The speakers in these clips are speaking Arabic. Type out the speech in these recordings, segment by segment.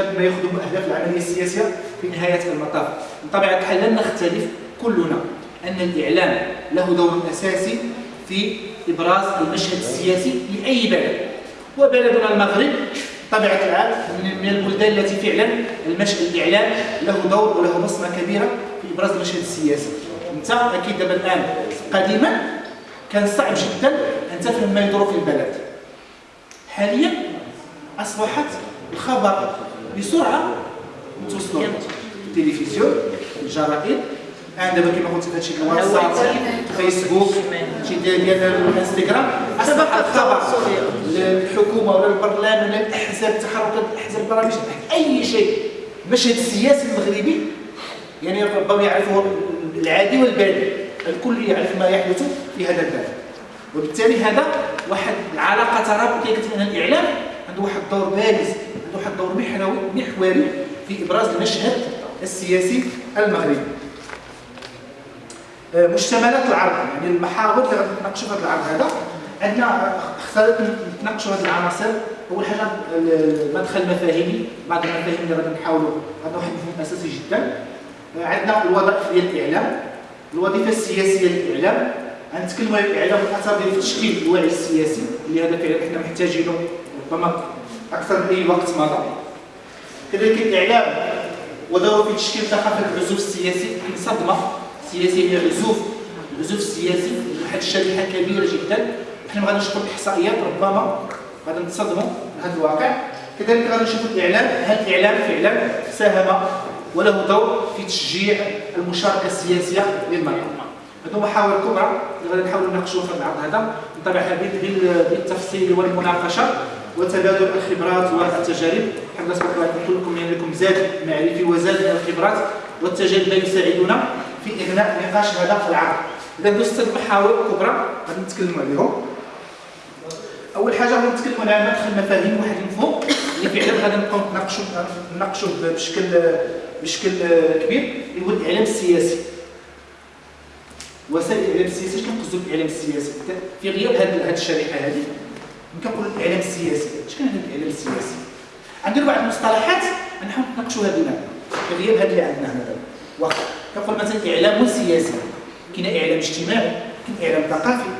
ما يخدم اهداف العملية السياسية في نهاية المطاف. بطبيعة الحال لن نختلف كلنا أن الإعلام له دور أساسي في إبراز المشهد السياسي لأي بلد. وبلدنا المغرب بطبيعة الحال من البلدان التي فعلا المشهد الإعلام له دور وله بصمة كبيرة في إبراز المشهد السياسي. أنت أكيد دابا الآن قديما كان صعب جدا أن تفهم ما يدور في البلد. حاليا أصبحت الخبر بسرعة. توصلوا التلفزيون الجرائد أنا دابا كما قلت هادشي الواتساب فيسبوك شي ديال الانستغرام. أصبح الخبر للحكومه ولا البرلمان ولا الاحزاب تحركات الاحزاب البرامج أي شيء. المشهد السياسي المغربي يعني ربما يعرفه العادي والبادي الكل يعرف ما يحدث في هذا البلد وبالتالي هذا واحد العلاقة ترابطية كتبين الإعلام. عنده واحد الدور بارز. واحد الدور محوري في إبراز المشهد السياسي المغربي. آه، مشتملات العرض يعني المحاور اللي غادي نتناقشوا في هذا العرض هذا عندنا اختارت نتناقشوا هذه العناصر. أول حاجة المدخل المفاهيمي بعض المفاهيم اللي غادي نحاولوا هذا واحد المفهوم اساسي جدا. آه، عندنا الوظائف ديال الإعلام. الوظيفة السياسية للإعلام. غنتكلموا على الإعلام والاثر ديالو في تشكيل الوعي السياسي اللي هذا فعلا حنا محتاجينه ربما أكثر من أي وقت مضى كذلك الاعلام ودوره في تشكيل ثقافة العزوف السياسي. يمكن صدمة سياسية هي العزوف. العزوف السياسي واحد الشريحة كبيرة جدا. حنا غادي نشوفوا الإحصائيات ربما غادي نتصدموا بهذا الواقع. كذلك غادي نشوفوا الإعلام. هل الإعلام فعلا ساهم وله دور في تشجيع المشاركة السياسية للمراه هذو محاور كبرى اللي غادي نحاولوا نناقشوا في العرض هذا. بطبيعة بالتفصيل والمناقشة. وتبادل الخبرات والتجارب. حتى سبق لكم يعني لكم زاد معرفي وزاد الخبرات والتجارب ما يساعدنا في إغناء نقاش هذا العرض. إذا ندوز ست محاور كبرى غادي نتكلموا عليهم. أول حاجة غادي نتكلموا على مدخل مفاهيم واحد المفهوم اللي فعلا غادي نبقاو نناقشوا نناقشوا بشكل بشكل كبير اللي هو الإعلام السياسي. وسائل الإعلام السياسي اش كنقصدوا بالإعلام السياسي؟ في غياب هذه الشريحة هذه كنقول الإعلام السياسي. اش كان هذا الإعلام السياسي؟ عندنا بعض المصطلحات نحاول نناقشوها بيناتنا غياب هذا اللي عندنا هنا. واخا كنقول مثلا إعلام سياسي. كاين إعلام اجتماعي كاين إعلام ثقافي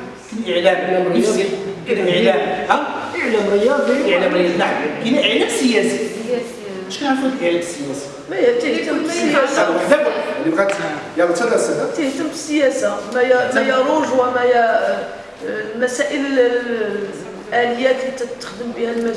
كاين إعلام نفسي كاين إعلام ها؟ إعلام رياضي. إعلام رياضي. نعم. كاين إعلام سياسي. اش كنعرفوا الإعلام السياسي؟ ما تهتم بالسياسة. اللي بغات يلا تهتم بالسياسة. ما ما يروج وما المسائل الاليات اللي تستخدم بها المجال.